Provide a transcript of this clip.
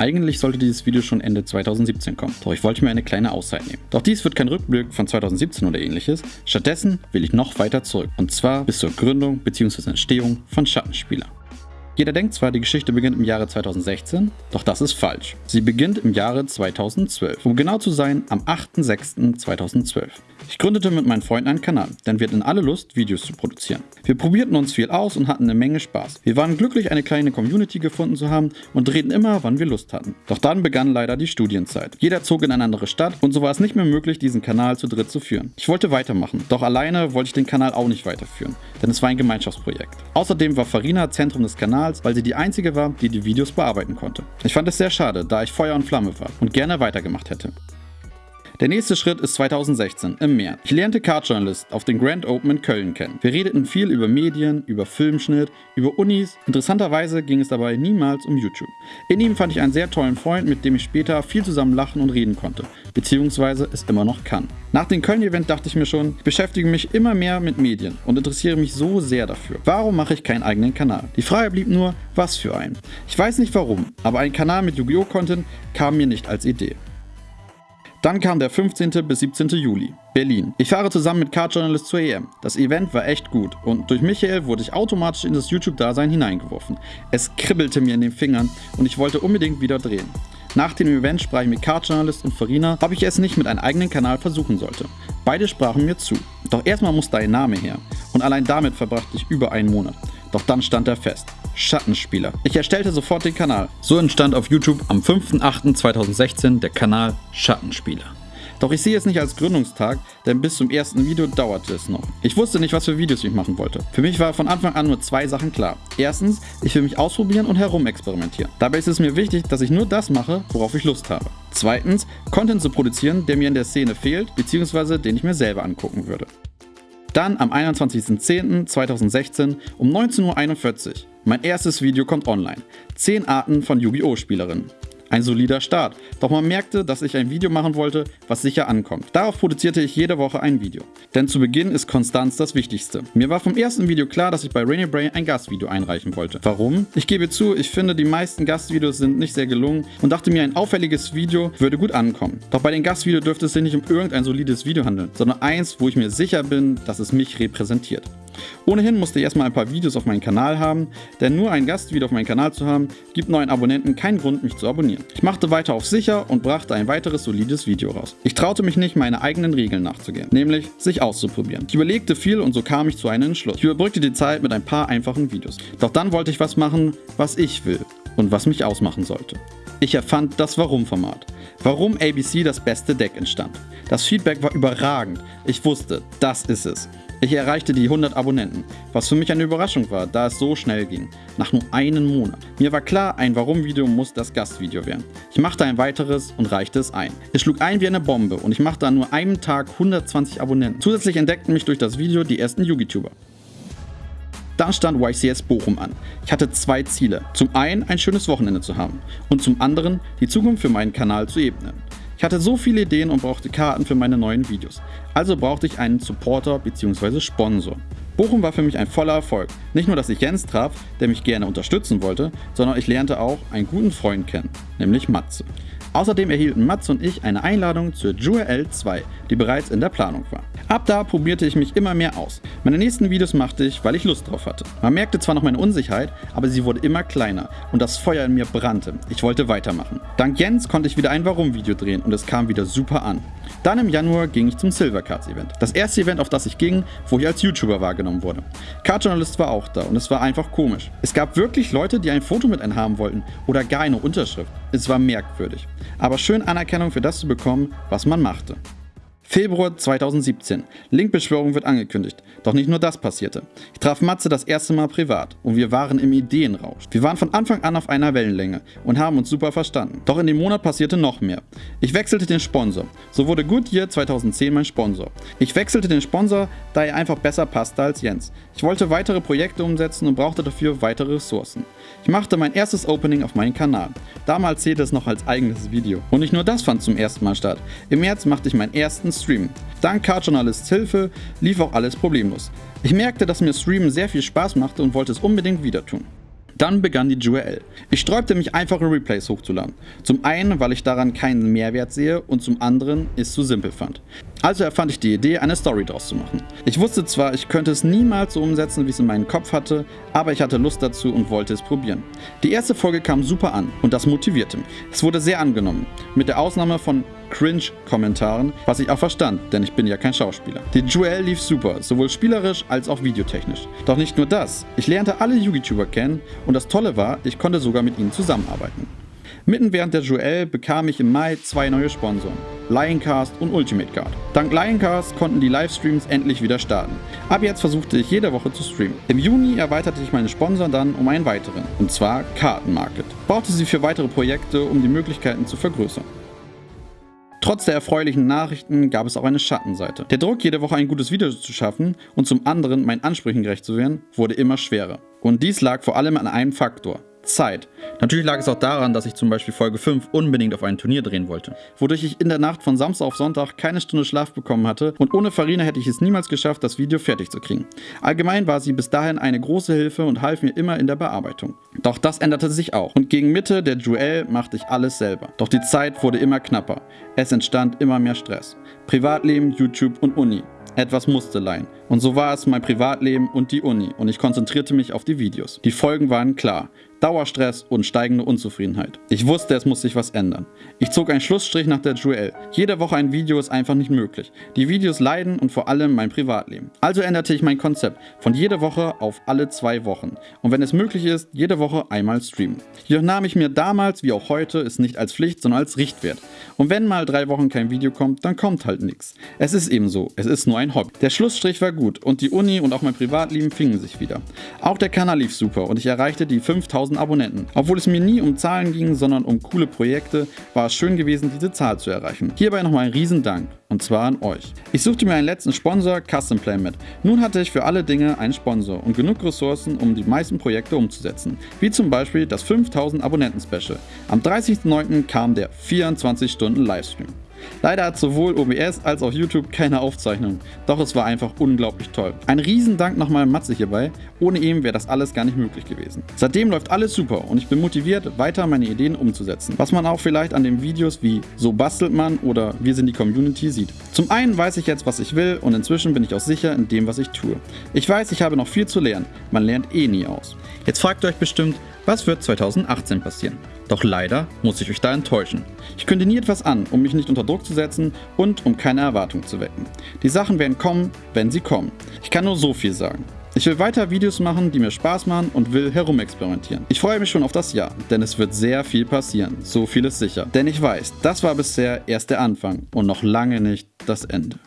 Eigentlich sollte dieses Video schon Ende 2017 kommen, doch ich wollte mir eine kleine Auszeit nehmen. Doch dies wird kein Rückblick von 2017 oder ähnliches, stattdessen will ich noch weiter zurück und zwar bis zur Gründung bzw. Entstehung von Schattenspieler. Jeder denkt zwar, die Geschichte beginnt im Jahre 2016, doch das ist falsch. Sie beginnt im Jahre 2012, um genau zu sein am 8.6.2012. Ich gründete mit meinen Freunden einen Kanal, denn wir hatten alle Lust, Videos zu produzieren. Wir probierten uns viel aus und hatten eine Menge Spaß. Wir waren glücklich, eine kleine Community gefunden zu haben und drehten immer, wann wir Lust hatten. Doch dann begann leider die Studienzeit. Jeder zog in eine andere Stadt und so war es nicht mehr möglich, diesen Kanal zu dritt zu führen. Ich wollte weitermachen, doch alleine wollte ich den Kanal auch nicht weiterführen, denn es war ein Gemeinschaftsprojekt. Außerdem war Farina Zentrum des Kanals weil sie die einzige war, die die Videos bearbeiten konnte. Ich fand es sehr schade, da ich Feuer und Flamme war und gerne weitergemacht hätte. Der nächste Schritt ist 2016, im März. Ich lernte Card Journalist auf den Grand Open in Köln kennen. Wir redeten viel über Medien, über Filmschnitt, über Unis. Interessanterweise ging es dabei niemals um YouTube. In ihm fand ich einen sehr tollen Freund, mit dem ich später viel zusammen lachen und reden konnte, beziehungsweise es immer noch kann. Nach dem Köln-Event dachte ich mir schon, ich beschäftige mich immer mehr mit Medien und interessiere mich so sehr dafür. Warum mache ich keinen eigenen Kanal? Die Frage blieb nur, was für einen. Ich weiß nicht warum, aber ein Kanal mit Yu-Gi-Oh! Content kam mir nicht als Idee. Dann kam der 15. bis 17. Juli, Berlin. Ich fahre zusammen mit Card Journalist zur EM. Das Event war echt gut und durch Michael wurde ich automatisch in das YouTube-Dasein hineingeworfen. Es kribbelte mir in den Fingern und ich wollte unbedingt wieder drehen. Nach dem Event sprach ich mit Card Journalist und Farina, ob ich es nicht mit einem eigenen Kanal versuchen sollte. Beide sprachen mir zu. Doch erstmal musste ein Name her und allein damit verbrachte ich über einen Monat. Doch dann stand er fest. Schattenspieler. Ich erstellte sofort den Kanal. So entstand auf YouTube am 5.8.2016 der Kanal Schattenspieler. Doch ich sehe es nicht als Gründungstag, denn bis zum ersten Video dauerte es noch. Ich wusste nicht, was für Videos ich machen wollte. Für mich war von Anfang an nur zwei Sachen klar. Erstens, ich will mich ausprobieren und herumexperimentieren. Dabei ist es mir wichtig, dass ich nur das mache, worauf ich Lust habe. Zweitens, Content zu produzieren, der mir in der Szene fehlt, beziehungsweise den ich mir selber angucken würde. Dann am 21.10.2016 um 19.41 Uhr. Mein erstes Video kommt online. 10 Arten von Yu-Gi-Oh! Spielerinnen. Ein solider Start, doch man merkte, dass ich ein Video machen wollte, was sicher ankommt. Darauf produzierte ich jede Woche ein Video. Denn zu Beginn ist Konstanz das Wichtigste. Mir war vom ersten Video klar, dass ich bei Rainy Brain ein Gastvideo einreichen wollte. Warum? Ich gebe zu, ich finde die meisten Gastvideos sind nicht sehr gelungen und dachte mir, ein auffälliges Video würde gut ankommen. Doch bei den Gastvideos dürfte es sich nicht um irgendein solides Video handeln, sondern eins, wo ich mir sicher bin, dass es mich repräsentiert. Ohnehin musste ich erstmal ein paar Videos auf meinem Kanal haben, denn nur ein Gastvideo auf meinem Kanal zu haben, gibt neuen Abonnenten keinen Grund, mich zu abonnieren. Ich machte weiter auf sicher und brachte ein weiteres solides Video raus. Ich traute mich nicht, meine eigenen Regeln nachzugehen, nämlich sich auszuprobieren. Ich überlegte viel und so kam ich zu einem Entschluss. Ich überbrückte die Zeit mit ein paar einfachen Videos. Doch dann wollte ich was machen, was ich will und was mich ausmachen sollte. Ich erfand das Warum-Format. Warum ABC das beste Deck entstand. Das Feedback war überragend. Ich wusste, das ist es. Ich erreichte die 100 Abonnenten, was für mich eine Überraschung war, da es so schnell ging, nach nur einem Monat. Mir war klar, ein Warum-Video muss das Gastvideo werden. Ich machte ein weiteres und reichte es ein. Es schlug ein wie eine Bombe und ich machte an nur einem Tag 120 Abonnenten. Zusätzlich entdeckten mich durch das Video die ersten YouTuber. Dann stand YCS Bochum an. Ich hatte zwei Ziele. Zum einen ein schönes Wochenende zu haben und zum anderen die Zukunft für meinen Kanal zu ebnen. Ich hatte so viele Ideen und brauchte Karten für meine neuen Videos. Also brauchte ich einen Supporter bzw. Sponsor. Bochum war für mich ein voller Erfolg. Nicht nur, dass ich Jens traf, der mich gerne unterstützen wollte, sondern ich lernte auch einen guten Freund kennen, nämlich Matze. Außerdem erhielten Matze und ich eine Einladung zur Jewel 2, die bereits in der Planung war. Ab da probierte ich mich immer mehr aus. Meine nächsten Videos machte ich, weil ich Lust drauf hatte. Man merkte zwar noch meine Unsicherheit, aber sie wurde immer kleiner und das Feuer in mir brannte. Ich wollte weitermachen. Dank Jens konnte ich wieder ein Warum-Video drehen und es kam wieder super an. Dann im Januar ging ich zum Silver Cards Event. Das erste Event, auf das ich ging, wo ich als YouTuber wahrgenommen wurde. Card Journalist war auch da und es war einfach komisch. Es gab wirklich Leute, die ein Foto mit einem haben wollten oder gar eine Unterschrift. Es war merkwürdig. Aber schön Anerkennung für das zu bekommen, was man machte. Februar 2017. Linkbeschwörung wird angekündigt. Doch nicht nur das passierte. Ich traf Matze das erste Mal privat und wir waren im Ideenrausch. Wir waren von Anfang an auf einer Wellenlänge und haben uns super verstanden. Doch in dem Monat passierte noch mehr. Ich wechselte den Sponsor. So wurde Goodyear 2010 mein Sponsor. Ich wechselte den Sponsor, da er einfach besser passte als Jens. Ich wollte weitere Projekte umsetzen und brauchte dafür weitere Ressourcen. Ich machte mein erstes Opening auf meinem Kanal. Damals zählte es noch als eigenes Video. Und nicht nur das fand zum ersten Mal statt. Im März machte ich meinen ersten Stream. Dank Card-Journalists Hilfe lief auch alles problemlos. Ich merkte, dass mir Streamen sehr viel Spaß machte und wollte es unbedingt wieder tun. Dann begann die Jewel. Ich sträubte mich einfache Replays hochzuladen. Zum einen, weil ich daran keinen Mehrwert sehe und zum anderen es zu simpel fand. Also erfand ich die Idee, eine Story daraus zu machen. Ich wusste zwar, ich könnte es niemals so umsetzen, wie es in meinem Kopf hatte, aber ich hatte Lust dazu und wollte es probieren. Die erste Folge kam super an und das motivierte mich. Es wurde sehr angenommen, mit der Ausnahme von Cringe-Kommentaren, was ich auch verstand, denn ich bin ja kein Schauspieler. Die Duell lief super, sowohl spielerisch als auch videotechnisch. Doch nicht nur das, ich lernte alle YouTuber kennen und das Tolle war, ich konnte sogar mit ihnen zusammenarbeiten. Mitten während der Joel bekam ich im Mai zwei neue Sponsoren, Lioncast und Ultimate Guard. Dank Lioncast konnten die Livestreams endlich wieder starten. Ab jetzt versuchte ich jede Woche zu streamen. Im Juni erweiterte ich meine Sponsoren dann um einen weiteren, und zwar Kartenmarket. Brauchte sie für weitere Projekte, um die Möglichkeiten zu vergrößern. Trotz der erfreulichen Nachrichten gab es auch eine Schattenseite. Der Druck, jede Woche ein gutes Video zu schaffen und zum anderen meinen Ansprüchen gerecht zu werden, wurde immer schwerer. Und dies lag vor allem an einem Faktor, Zeit. Natürlich lag es auch daran, dass ich zum Beispiel Folge 5 unbedingt auf ein Turnier drehen wollte, wodurch ich in der Nacht von Samstag auf Sonntag keine Stunde Schlaf bekommen hatte und ohne Farina hätte ich es niemals geschafft, das Video fertig zu kriegen. Allgemein war sie bis dahin eine große Hilfe und half mir immer in der Bearbeitung. Doch das änderte sich auch und gegen Mitte der Duell machte ich alles selber. Doch die Zeit wurde immer knapper. Es entstand immer mehr Stress. Privatleben, YouTube und Uni. Etwas musste leihen. Und so war es mein Privatleben und die Uni und ich konzentrierte mich auf die Videos. Die Folgen waren klar. Dauerstress und steigende Unzufriedenheit. Ich wusste, es muss sich was ändern. Ich zog einen Schlussstrich nach der Duell. Jede Woche ein Video ist einfach nicht möglich. Die Videos leiden und vor allem mein Privatleben. Also änderte ich mein Konzept von jede Woche auf alle zwei Wochen. Und wenn es möglich ist, jede Woche einmal streamen. Jedoch nahm ich mir damals, wie auch heute, es nicht als Pflicht, sondern als Richtwert. Und wenn mal drei Wochen kein Video kommt, dann kommt halt nichts. Es ist eben so, es ist nur ein Hobby. Der Schlussstrich war gut und die Uni und auch mein Privatleben fingen sich wieder. Auch der Kanal lief super und ich erreichte die 5000 1000 Abonnenten. Obwohl es mir nie um Zahlen ging, sondern um coole Projekte, war es schön gewesen, diese Zahl zu erreichen. Hierbei nochmal ein Riesendank und zwar an euch. Ich suchte mir einen letzten Sponsor, Custom Play mit. Nun hatte ich für alle Dinge einen Sponsor und genug Ressourcen, um die meisten Projekte umzusetzen. Wie zum Beispiel das 5000 Abonnenten Special. Am 30.09. kam der 24 Stunden Livestream. Leider hat sowohl OBS als auch YouTube keine Aufzeichnung, doch es war einfach unglaublich toll. Ein Riesendank nochmal Matze hierbei, ohne ihn wäre das alles gar nicht möglich gewesen. Seitdem läuft alles super und ich bin motiviert, weiter meine Ideen umzusetzen, was man auch vielleicht an den Videos wie So bastelt man oder Wir sind die Community sieht. Zum einen weiß ich jetzt, was ich will und inzwischen bin ich auch sicher in dem, was ich tue. Ich weiß, ich habe noch viel zu lernen, man lernt eh nie aus. Jetzt fragt ihr euch bestimmt, was wird 2018 passieren? Doch leider muss ich euch da enttäuschen. Ich kündige nie etwas an, um mich nicht unter Druck zu setzen und um keine Erwartung zu wecken. Die Sachen werden kommen, wenn sie kommen. Ich kann nur so viel sagen. Ich will weiter Videos machen, die mir Spaß machen und will herumexperimentieren. Ich freue mich schon auf das Jahr, denn es wird sehr viel passieren. So viel ist sicher. Denn ich weiß, das war bisher erst der Anfang und noch lange nicht das Ende.